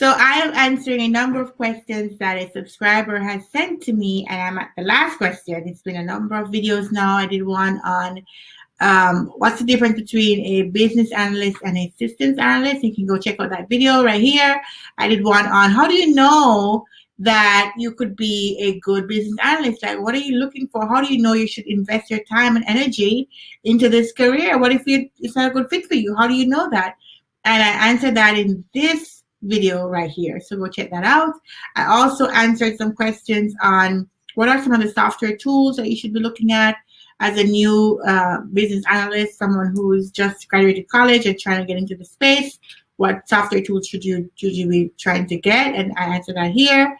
So I am answering a number of questions that a subscriber has sent to me, and I'm at the last question. It's been a number of videos now. I did one on um, what's the difference between a business analyst and a systems analyst. You can go check out that video right here. I did one on how do you know that you could be a good business analyst? Like, what are you looking for? How do you know you should invest your time and energy into this career? What if you, it's not a good fit for you? How do you know that? And I answered that in this video right here. So go check that out. I also answered some questions on what are some of the software tools that you should be looking at as a new uh, business analyst, someone who's just graduated college and trying to get into the space, what software tools should you, should you be trying to get? And I answered that here.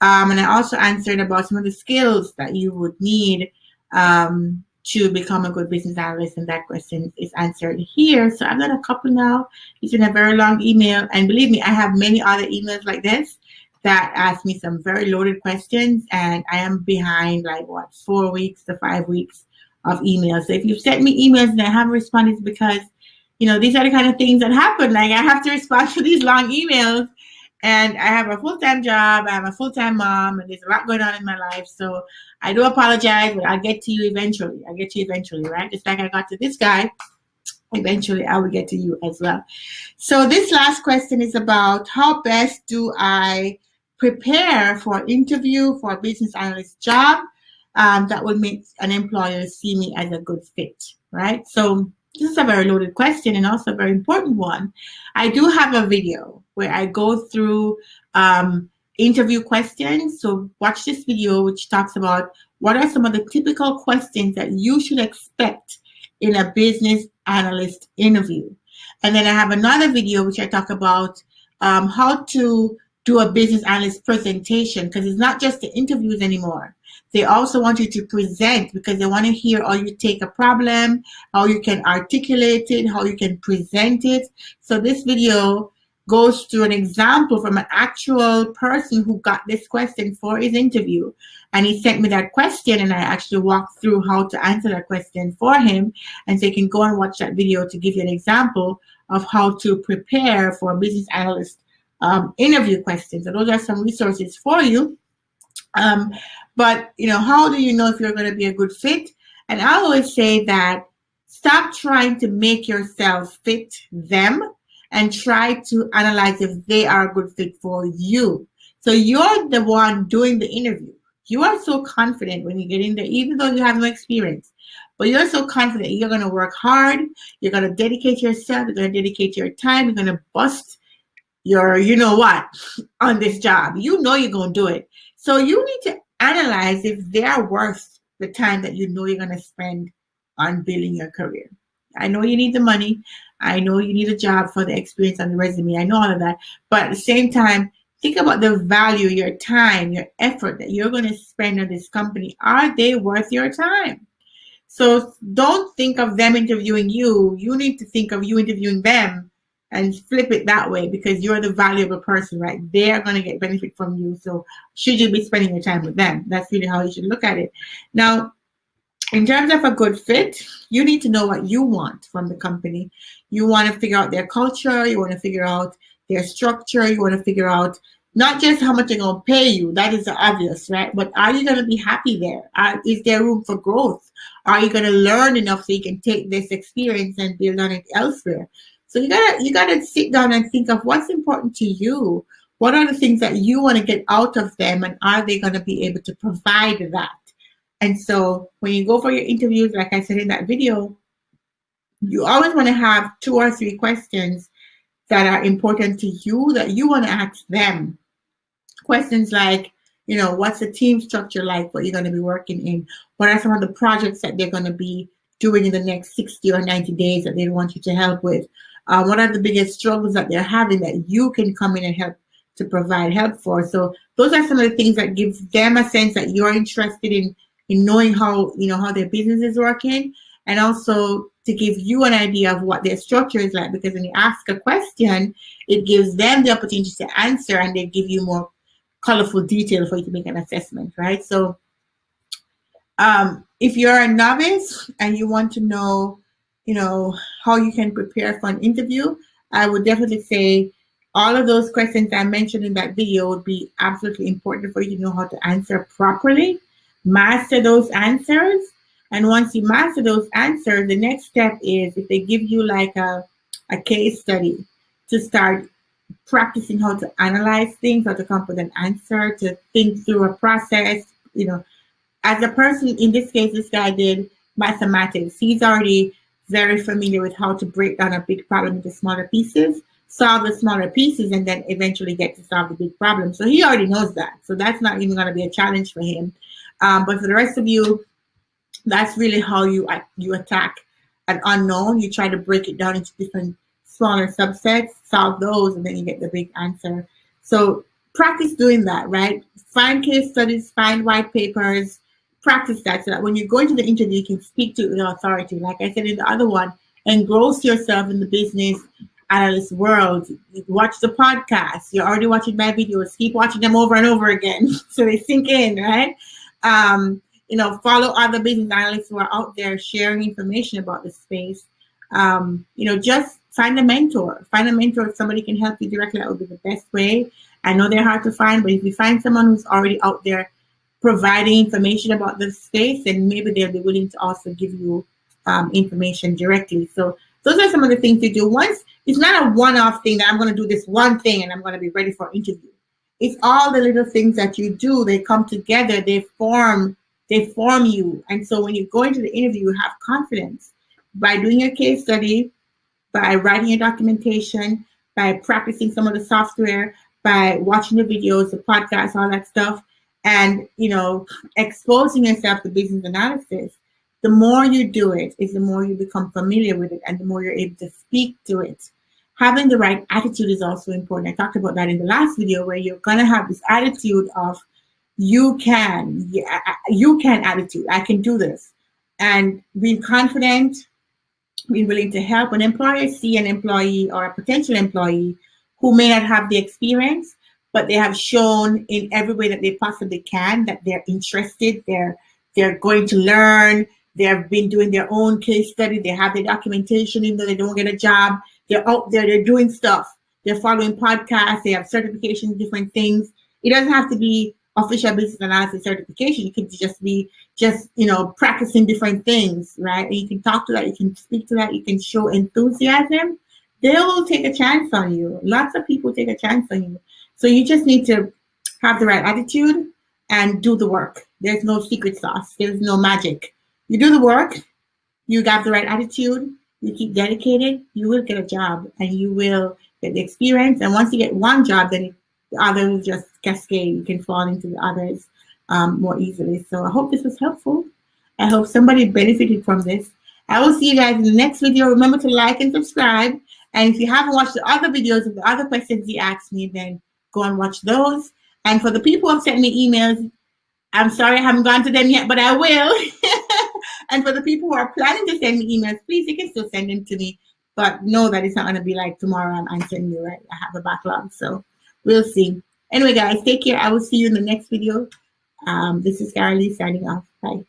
Um, and I also answered about some of the skills that you would need um, to become a good business analyst. And that question is answered here. So I've got a couple now. It's been a very long email. And believe me, I have many other emails like this that ask me some very loaded questions. And I am behind like what, four weeks to five weeks of emails. So if you've sent me emails and I haven't responded, because, you know, these are the kind of things that happen. Like I have to respond to these long emails and I have a full-time job, I'm a full-time mom, and there's a lot going on in my life. So I do apologize, but I'll get to you eventually. I'll get to you eventually, right? Just like I got to this guy, eventually I will get to you as well. So this last question is about how best do I prepare for an interview for a business analyst job um, that would make an employer see me as a good fit, right? So this is a very loaded question and also a very important one. I do have a video where I go through um, interview questions. So watch this video, which talks about what are some of the typical questions that you should expect in a business analyst interview. And then I have another video, which I talk about um, how to do a business analyst presentation because it's not just the interviews anymore. They also want you to present because they want to hear how you take a problem, how you can articulate it, how you can present it. So this video goes through an example from an actual person who got this question for his interview. And he sent me that question and I actually walked through how to answer that question for him. And so you can go and watch that video to give you an example of how to prepare for a business analyst um, interview questions. So those are some resources for you. Um, but, you know, how do you know if you're going to be a good fit? And I always say that stop trying to make yourself fit them and try to analyze if they are a good fit for you. So you're the one doing the interview. You are so confident when you get in there, even though you have no experience. But you're so confident you're going to work hard. You're going to dedicate yourself. You're going to dedicate your time. You're going to bust your, you know what, on this job. You know you're going to do it. So you need to analyze if they're worth the time that you know you're going to spend on building your career. I know you need the money. I know you need a job for the experience on the resume. I know all of that. But at the same time, think about the value, your time, your effort that you're going to spend on this company. Are they worth your time? So don't think of them interviewing you. You need to think of you interviewing them and flip it that way because you're the valuable person, right? They are going to get benefit from you. So should you be spending your time with them? That's really how you should look at it. Now, in terms of a good fit, you need to know what you want from the company. You want to figure out their culture. You want to figure out their structure. You want to figure out not just how much they're going to pay you. That is obvious, right? But are you going to be happy there? Uh, is there room for growth? Are you going to learn enough so you can take this experience and build on it elsewhere? So you gotta you gotta sit down and think of what's important to you. What are the things that you want to get out of them, and are they going to be able to provide that? And so when you go for your interviews, like I said in that video, you always want to have two or three questions that are important to you that you want to ask them. Questions like, you know, what's the team structure like? What you're going to be working in? What are some of the projects that they're going to be doing in the next 60 or 90 days that they want you to help with? Uh, what are the biggest struggles that they're having that you can come in and help to provide help for. So those are some of the things that gives them a sense that you're interested in in knowing how you know how their business is working and also to give you an idea of what their structure is like because when you ask a question it gives them the opportunity to answer and they give you more colorful detail for you to make an assessment right so um, if you're a novice and you want to know you know, how you can prepare for an interview, I would definitely say all of those questions I mentioned in that video would be absolutely important for you to know how to answer properly. Master those answers. And once you master those answers, the next step is if they give you like a, a case study to start practicing how to analyze things, how to come up with an answer, to think through a process, you know, as a person, in this case, this guy did mathematics. He's already very familiar with how to break down a big problem into smaller pieces solve the smaller pieces and then eventually get to solve the big problem. So he already knows that. So that's not even going to be a challenge for him. Um, but for the rest of you, that's really how you you attack an unknown. You try to break it down into different smaller subsets, solve those, and then you get the big answer. So practice doing that, right? Find case studies, find white papers, practice that so that when you go into the interview, you can speak to the authority. Like I said in the other one, engross yourself in the business analyst world. Watch the podcast. You're already watching my videos. Keep watching them over and over again so they sink in, right? Um, you know, follow other business analysts who are out there sharing information about the space. Um, you know, just find a mentor. Find a mentor if somebody can help you directly. That would be the best way. I know they're hard to find, but if you find someone who's already out there providing information about the space, and maybe they'll be willing to also give you um, information directly. So those are some of the things you do. Once it's not a one-off thing that I'm going to do this one thing and I'm going to be ready for interview. It's all the little things that you do. They come together. They form. They form you. And so when you go into the interview, you have confidence by doing a case study, by writing your documentation, by practicing some of the software, by watching the videos, the podcasts, all that stuff, and you know, exposing yourself to business analysis the more you do it is the more you become familiar with it and the more you're able to speak to it. Having the right attitude is also important. I talked about that in the last video where you're going to have this attitude of you can, you can attitude. I can do this. And being confident, being willing to help. When employers see an employee or a potential employee who may not have the experience, but they have shown in every way that they possibly can that they're interested, they're they're going to learn, they have been doing their own case study. They have their documentation, even though they don't get a job. They're out there, they're doing stuff. They're following podcasts. They have certifications, different things. It doesn't have to be official business analysis certification. It could just be just, you know, practicing different things, right? And you can talk to that, you can speak to that, you can show enthusiasm. They'll take a chance on you. Lots of people take a chance on you. So you just need to have the right attitude and do the work. There's no secret sauce. There's no magic you do the work, you got the right attitude, you keep dedicated, you will get a job and you will get the experience. And once you get one job, then the others just cascade. You can fall into the others um, more easily. So I hope this was helpful. I hope somebody benefited from this. I will see you guys in the next video. Remember to like and subscribe. And if you haven't watched the other videos of the other questions you asked me, then go and watch those. And for the people who have sent me emails, I'm sorry I haven't gone to them yet, but I will. And for the people who are planning to send me emails, please, you can still send them to me. But know that it's not going to be like tomorrow I'm answering you, right? I have a backlog. So we'll see. Anyway, guys, take care. I will see you in the next video. Um, this is Carolee signing off. Bye.